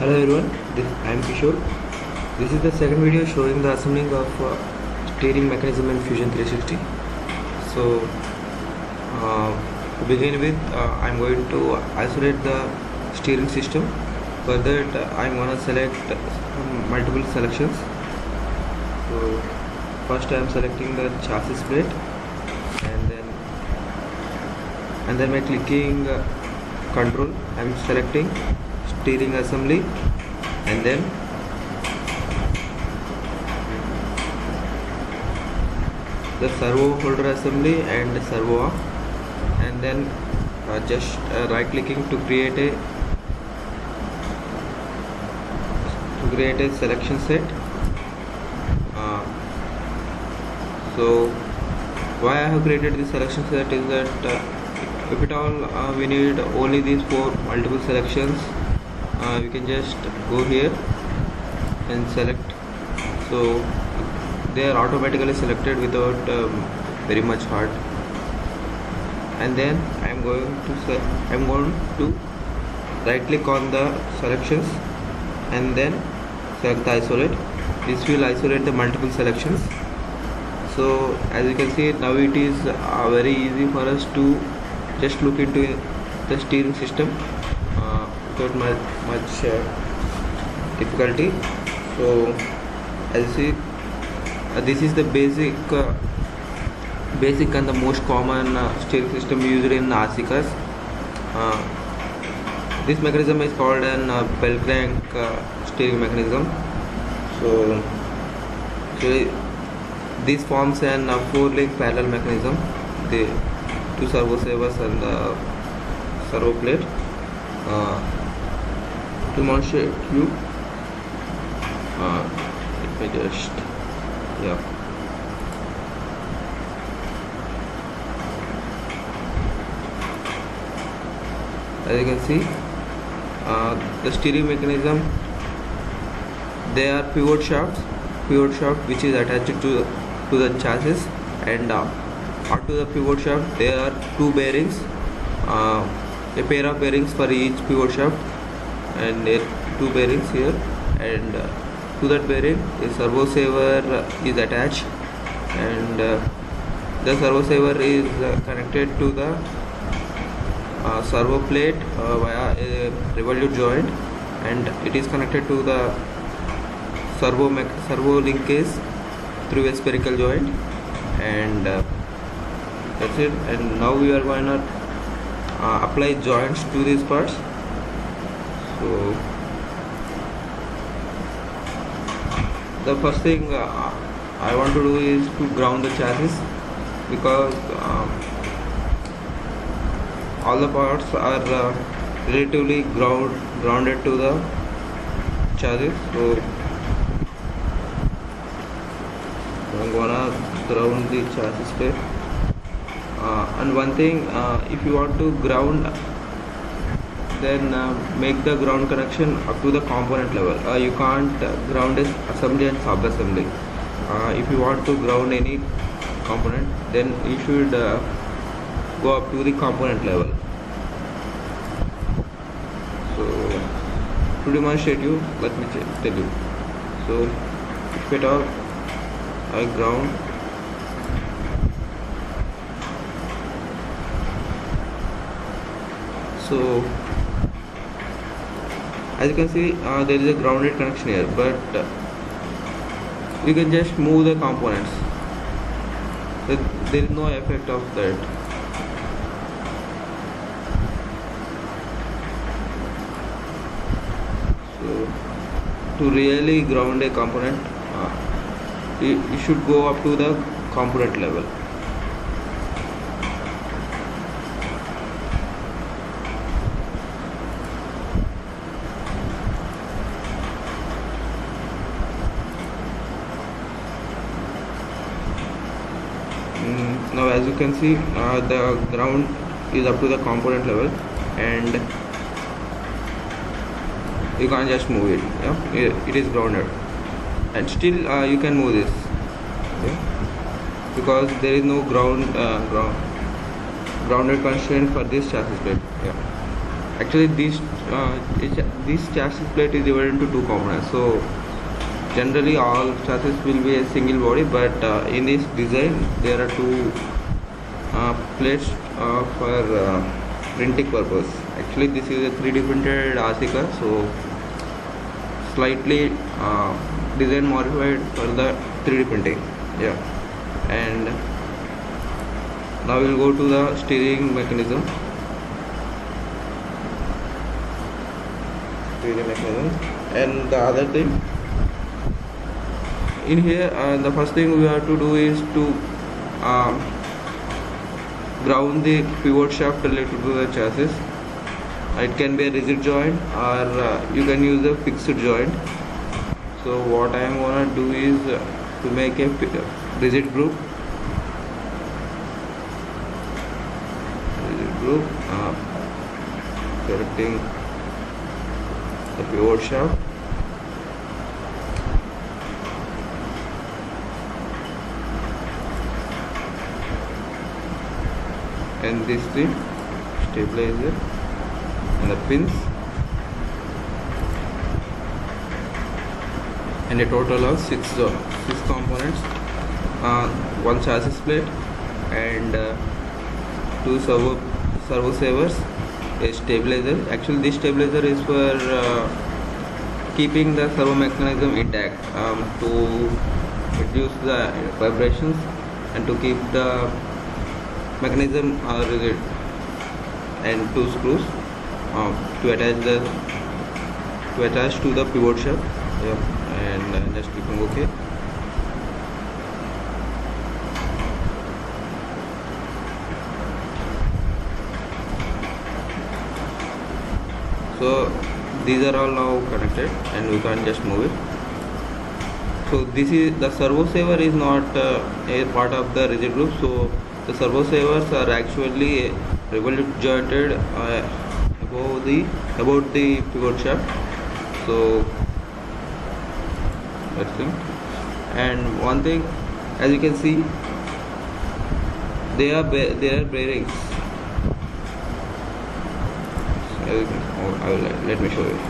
Hello everyone, this I am Kishore. This is the second video showing the assembling of uh, steering mechanism in Fusion 360. So uh, to begin with, uh, I am going to isolate the steering system. For that, I am gonna select um, multiple selections. So first I am selecting the chassis plate, and then and then by clicking uh, control, I am selecting steering assembly and then the servo holder assembly and servo arm. And then uh, just uh, right clicking to create a to create a selection set. Uh, so why I have created this selection set is that uh, if at all uh, we need only these four multiple selections uh, we can just go here and select. So they are automatically selected without um, very much hard and then I am going to I am going to right click on the selections and then select isolate. This will isolate the multiple selections. So as you can see now it is uh, very easy for us to just look into the steering system uh, without much uh, difficulty. So as you see uh, this is the basic uh, basic and the most common uh, steering system used in RC uh, this mechanism is called an uh, bell crank uh, steering mechanism. So, so this forms an uh, four link parallel mechanism. The two servo savers and the servo plate uh, to demonstrate you uh, let me just yeah. As you can see uh, the steering mechanism they are pivot shafts pivot shaft which is attached to to the chassis and uh, onto the pivot shaft there are two bearings uh, a pair of bearings for each pivot shaft and two bearings here. And uh, to that bearing a servo saver is attached. And uh, the servo saver is uh, connected to the uh, servo plate uh, via a revolute joint. And it is connected to the servo servo linkage through a spherical joint. And uh, that's it. And now we are going to apply joints to these parts so the first thing uh, I want to do is to ground the chassis because um, all the parts are uh, relatively ground grounded to the chassis. So I'm gonna ground the chassis plate uh, and one thing uh, if you want to ground then uh, make the ground connection up to the component level. Uh, you can't uh, ground as assembly and sub assembly uh, if you want to ground any component then you should go up to the component level. So to demonstrate you. Let me tell you. So if at all I ground so as you can see uh, there is a grounded connection here but uh, you can just move the components. So there is no effect of that. So to really ground a component uh, you, you should go up to the component level Mm, now as you can see uh, the ground is up to the component level and you can't just move it yeah it, is grounded. And still uh, you can move this yeah? because there is no ground uh, ground grounded constraint for this chassis plate yeah. Actually this uh, this chassis plate is divided into two components. So generally all chassis will be a single body but uh, in this design there are two uh, uh, for uh, printing purpose. Actually this is a 3d printed RC so slightly uh, design modified for the 3d printing. Yeah. And now we'll go to the steering mechanism. Steering mechanism. And the other thing. In here uh, the first thing we have to do is to um, ground the pivot shaft related to the chassis. It can be a rigid joint or uh, you can use a fixed joint. So what I am gonna do is uh, to make a fi- rigid group. Rigid group uh, selecting the pivot shaft and this the stabilizer and the pins. And a total of six uh, six components. Uh, one chassis plate and uh, two servo servo savers a stabilizer. Actually this stabilizer is for uh, keeping the servo mechanism intact um, to reduce the vibrations and to keep the mechanism uh, rigid and two screws uh, to attach the to attach to the pivot shaft yeah and uh, just clicking ok so these are all now connected and we can just move it. So this is the servo saver is not uh, a part of the rigid group so the servo savers are actually revolute jointed uh, above the about the pivot shaft. So that's thing and one thing as you can see they are they are bearings oh, I will, let me show you.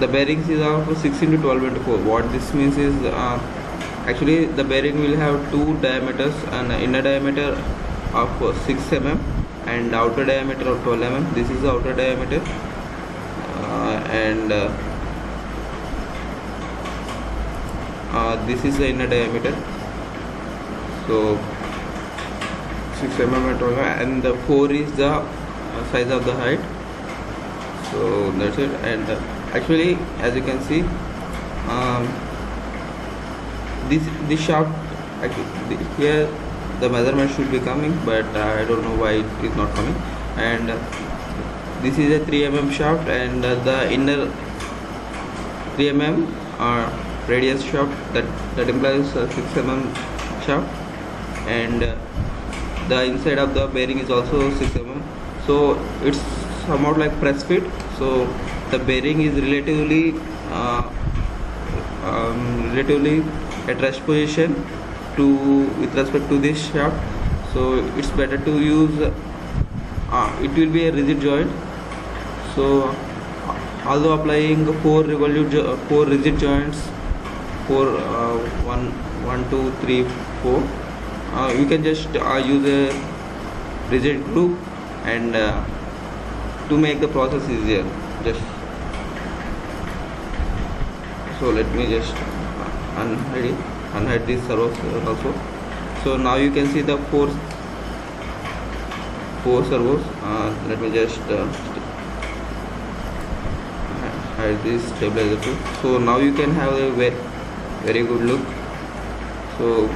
The bearings is of 16 to 12 into 4 what this means is uh, actually the bearing will have two diameters an inner diameter of uh, 6 mm and outer diameter of 12 mm. This is the outer diameter. Uh, and uh, uh, this is the inner diameter. So 6 mm and 12 mm. And the 4 is the uh, size of the height. So that's it. And uh, actually as you can see um, this this shaft here the measurement should be coming but uh, I don't know why it is not coming. And uh, this is a 3 mm shaft and uh, the inner 3 mm uh, radius shaft that that implies uh, 6 mm shaft and the inside of the bearing is also 6 mm so it's somewhat like press fit. So the bearing is relatively uh, um, relatively at rest position to with respect to this shaft. So it's better to use uh, it will be a rigid joint. So although applying four revolute four rigid joints four uh, one one two three four uh, you can just uh, use a rigid group and uh, to make the process easier. Just so let me just unhide unhide this servos also. So now you can see the four four servos. Uh, let me just uh, hide this stabilizer. Too so now you can have a very very good look. So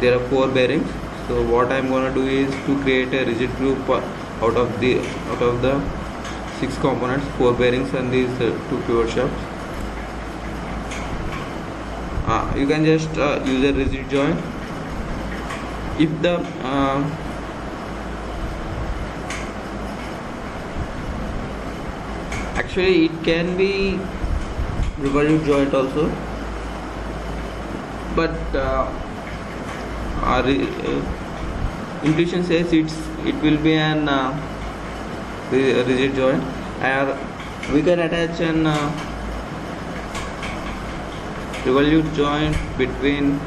there are four bearings. So what i'm to do is to create a rigid group out of the out of the six components four bearings and these uh, two pivot shafts uh, you can just uh, use a rigid joint. If the uh, actually it can be revolute joint also. But uh, our uh, intuition says it's it will be an uh, rigid joint. Or we can attach an uh, revolute joint between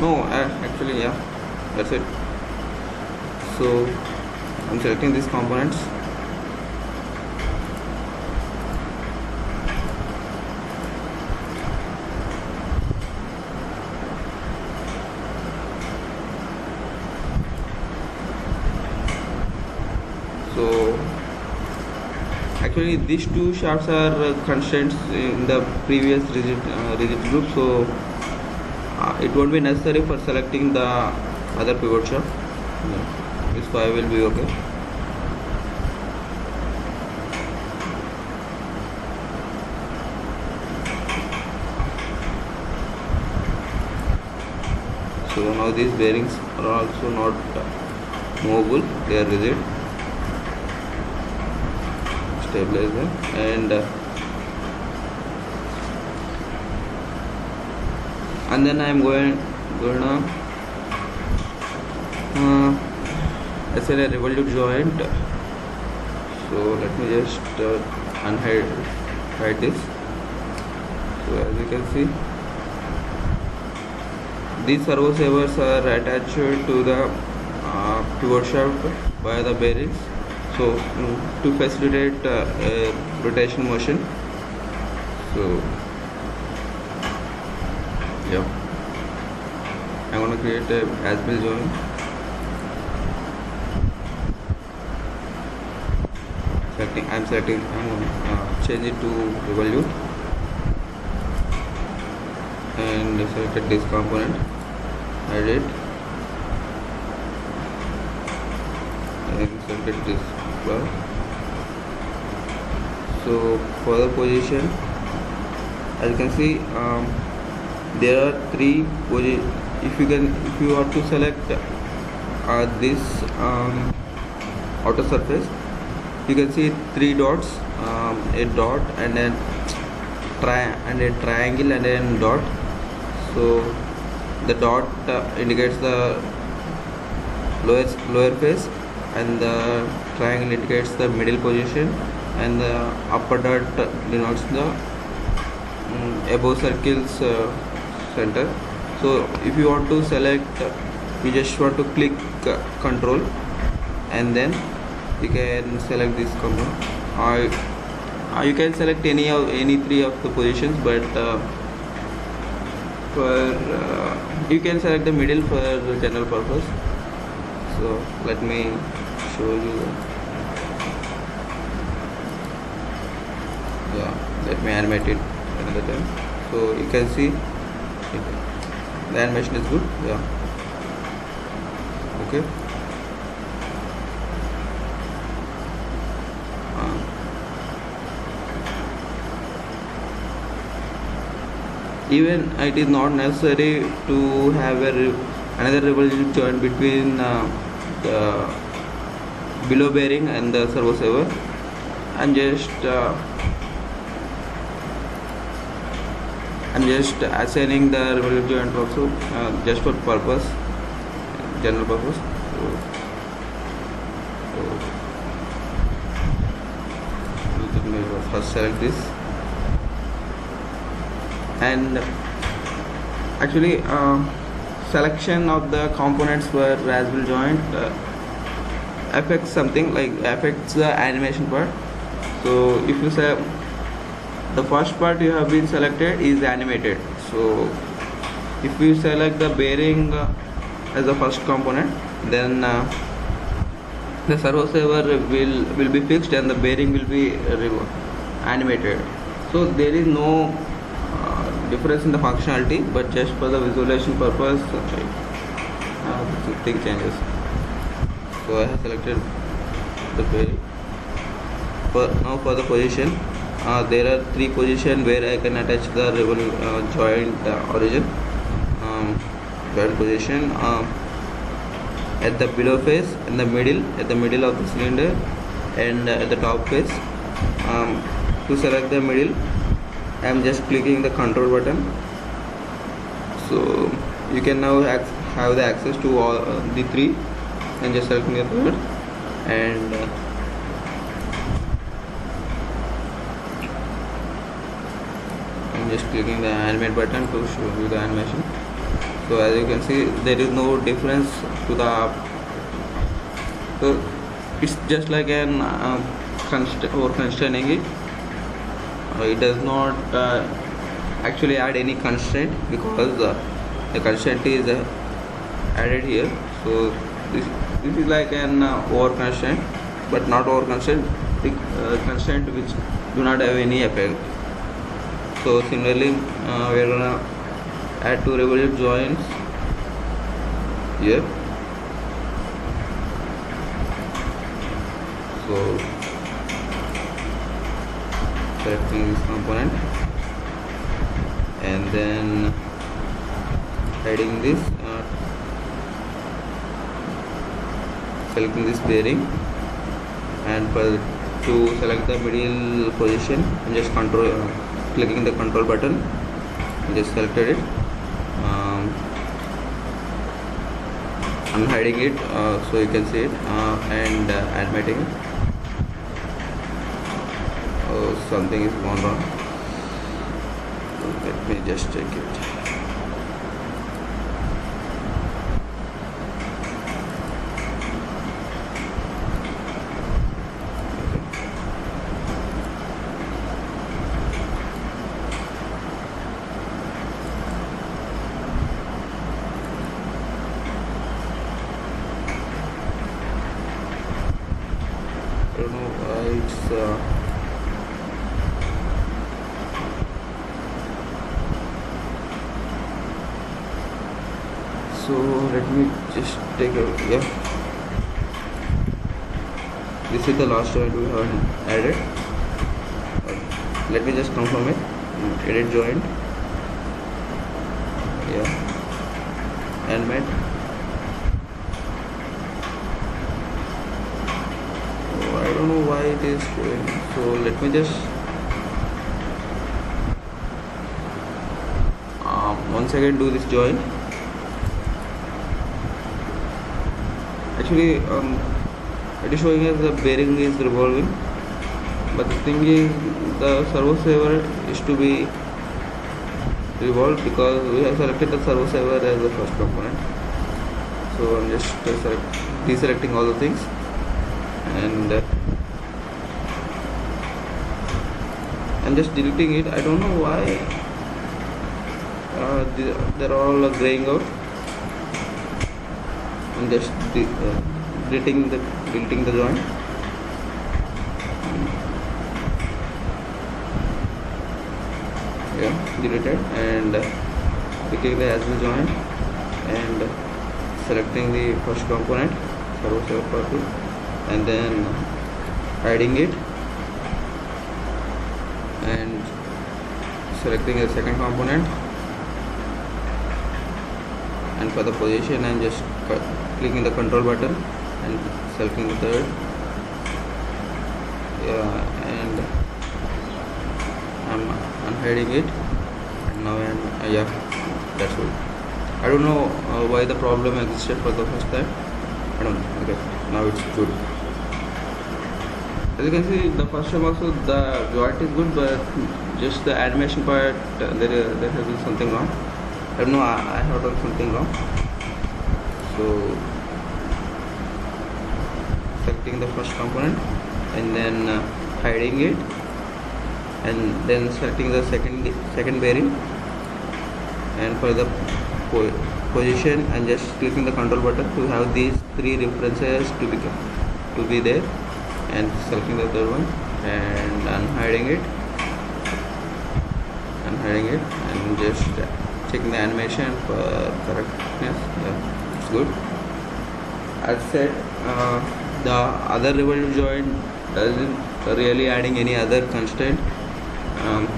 no uh, actually yeah that's it. So I'm selecting these components so these two shafts are uh, constraints in the previous rigid uh, rigid group so uh, it won't be necessary for selecting the other pivot shaft yeah. this five will be okay. So now these bearings are also not uh, movable they are rigid and uh, and then I'm going gonna uh, assign a revolute joint. So let me just uh, unhide hide this. So as you can see these servo savers are attached to the uh, pivot shaft by the bearings so to facilitate uh, uh, rotation motion. So yeah. I'm gonna create a as-built joint selecting I'm selecting I'm gonna uh, change it to revolute and selected this component. Hide it. And selected this so for the position as you can see um, there are three if you can if you are to select uh, this um, outer surface you can see three dots um, a dot and then tri and a triangle and then dot. So the dot uh, indicates the lower lower face and the triangle indicates the middle position and the upper dot denotes the um, above circle's uh, center. So if you want to select you just want to click uh, control and then you can select this component or uh, you can select any of any three of the positions but uh, for uh, you can select the middle for general purpose. So let me show you. Yeah let me animate it another time. So you can see. It, the animation is good yeah. Okay. Uh, even it is not necessary to have a another revolute joint between uh, the below bearing and the servo saver I'm just uh, I'm just assigning the revolute joint also uh, just for purpose general purpose. So, so first select this. And actually uh, selection of the components for as-built joint uh, affects something like affects the animation part. So if you say the first part you have been selected is animated. So if you select the bearing uh, as the first component then uh, the servo saver will will be fixed and the bearing will be uh, animated. So there is no uh, difference in the functionality but just for the visualization purpose uh, thing changes so I have selected the bearing for now for the position uh, there are three positions where I can attach the revol- uh, joint uh, origin. Um, joint position uh, at the below face in the middle at the middle of the cylinder and uh, at the top face. Um, to select the middle I am just clicking the control button. So you can now have the access to all uh, the three and just selecting the third and uh, I'm just clicking the animate button to show you the animation. So as you can see there is no difference to the app. so it's just like an uh, const or constraining it. Uh, it does not uh, actually add any constraint because the constraint is uh, added here. So this, this is like an uh, over constraint but not over constraint the uh, constraint which do not have any effect. So similarly uh, we are gonna add two revolute joints here. So selecting this component. And then adding this uh, selecting this bearing and for to select the middle position I'm just control uh, clicking the control button I just selected it um, I'm hiding it uh, so you can see it uh, and uh, animating it. Oh something is gone wrong. Let me just check it I don't know why it's uh, so let me just take a yeah. This is the last joint we have added. Let me just confirm it. Edit joint. Yeah. And met Oh, I don't know why it is showing. So let me just um, once again do this join. Actually, um, it is showing as the bearing is revolving, but the thing is the servo saver is to be revolved because we have selected the servo saver as the first component. So I'm just select, deselecting all the things. And uh, I'm just deleting it. I don't know why uh, they're all uh, graying out I'm just uh, deleting the deleting the joint. Yeah deleted and uh, picking the as the joint and selecting the first component servo saver part and then hiding it and selecting the second component and for the position I'm just clicking the control button and selecting the third. Yeah and I'm unhiding it. And now I'm uh, yeah that's good I don't know uh, why the problem existed for the first time. I don't know. Okay now it's good. As you can see the first time also the joint is good but just the animation part uh, there there has been something wrong I don't know I, I have done something wrong. So selecting the first component and then uh, hiding it and then selecting the second second bearing and for the po- position and just clicking the control button to have these three references to be to be there and selecting the third one and unhiding it. Unhiding it and just checking the animation for correctness. Yeah it's good. As said uh, the other revolve joint doesn't really adding any other constraint. Um,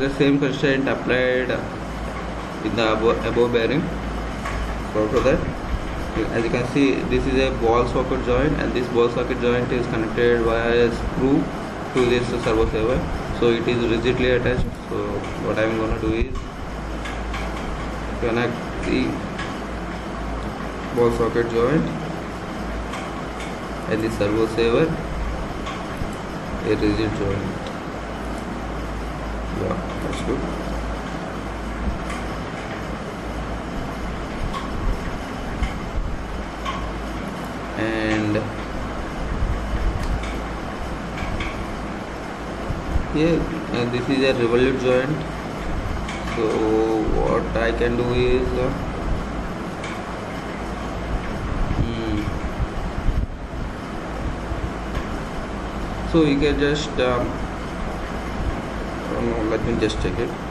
the same constraint applied in the above, above bearing. So for that as you can see this is a ball socket joint and this ball socket joint is connected via a screw to this servo saver. So it is rigidly attached. So what i'm going to do is connect the ball socket joint? And the servo saver a rigid joint. Yeah that's good. And here uh, this is a revolute joint so what I can do is uh, hmm. so you can just um, let me just check it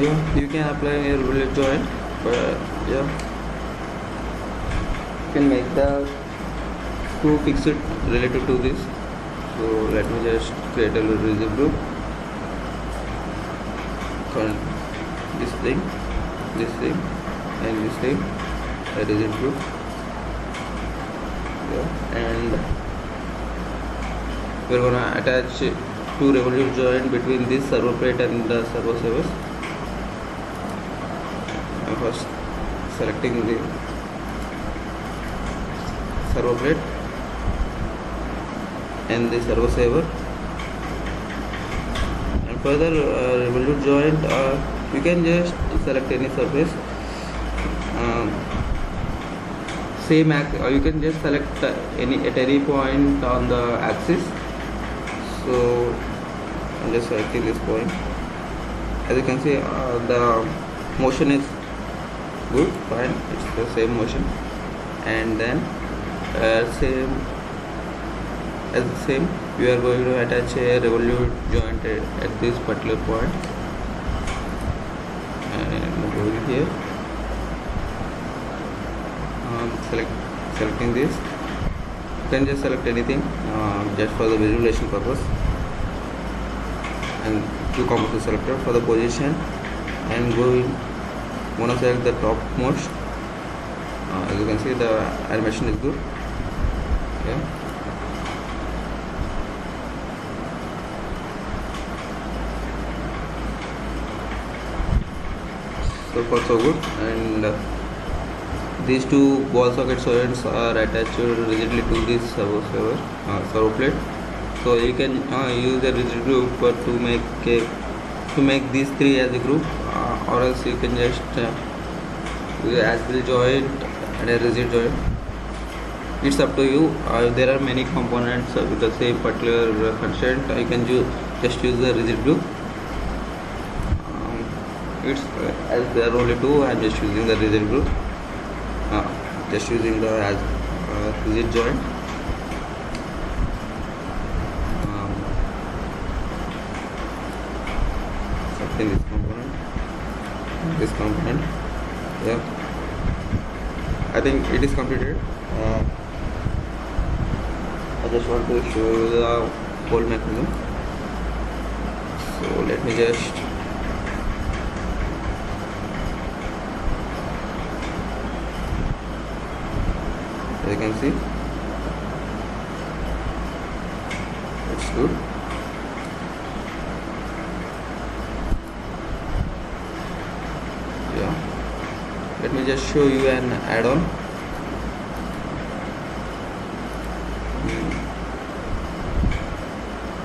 yeah you can apply a roller joint but yeah. You can make the screw fix it related to this. So let me just create a little group. From this thing this thing and this thing a rigid group. Yeah and we're gonna attach two revolute joint between this servo plate and the servo savers first selecting the servo plate and the servo saver. And further uh, revolute joint uh, you can just select any surface. Um, same or you can just select uh, any at any point on the axis. So I'm just selecting this point. As you can see uh, the motion is good fine. It's the same motion. And then uh, same as the same we are going to attach a revolute joint at this particular point. And going here. Um, select selecting this. You can just select anything uh, just for the visualization purpose. And two components selector for the position and go in want to select the top most. Uh, as you can see the animation is good. Yeah. So far so good. And uh, these two ball socket joints are attached rigidly to this servo saver uh, servo plate. So you can uh, use a rigid group to make a, to make these three as a group. Uh, or else you can just uh, as joint and a rigid joint it's up to you. Uh, there are many components with the same particular constraint. You can use just use the rigid group. Um, it's uh, as there are only two i'm just using the rigid group. Uh, just using the as uh, rigid joint. Um, this component. Yeah. I think it is completed. Uh, I just want to show you the whole mechanism so let me just as you can see it's good let me just show you an add-on.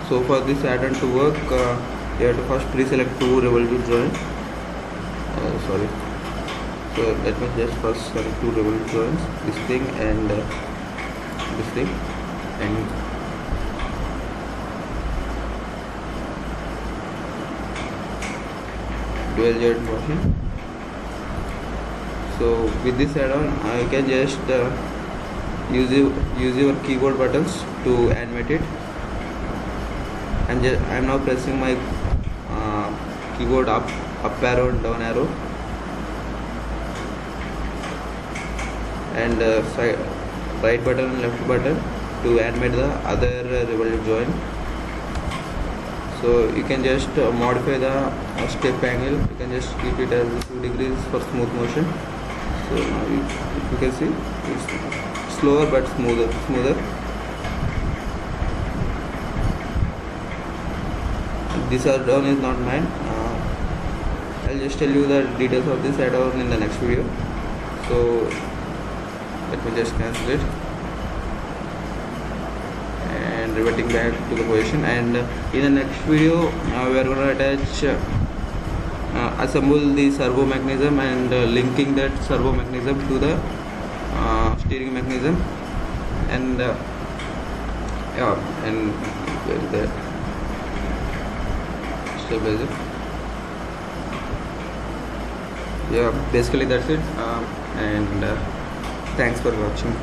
So for this add-on to work uh, you have to first pre-select two revolute joints uh, sorry. So let me just first select two revolute joints this thing and uh, this thing and dual joint washing so with this add-on I can just uh, use your, use your keyboard buttons to animate it. And I'm now pressing my uh, keyboard up up arrow and down arrow. And uh, right button and left button to animate the other uh, joint so you can just uh, modify the uh, step angle. You can just keep it as 2 degrees for smooth motion so now you, you can see? It's slower but smoother smoother. This add-on is not mine uh, I'll just tell you the details of this add-on in the next video. So let me just cancel it. And reverting back to the position. And uh, in the next video uh, we are going to attach uh, assemble the servo mechanism and uh, linking that servo mechanism to the uh, steering mechanism. And uh, yeah and that stabilizer yeah basically that's it. Um, and uh, thanks for watching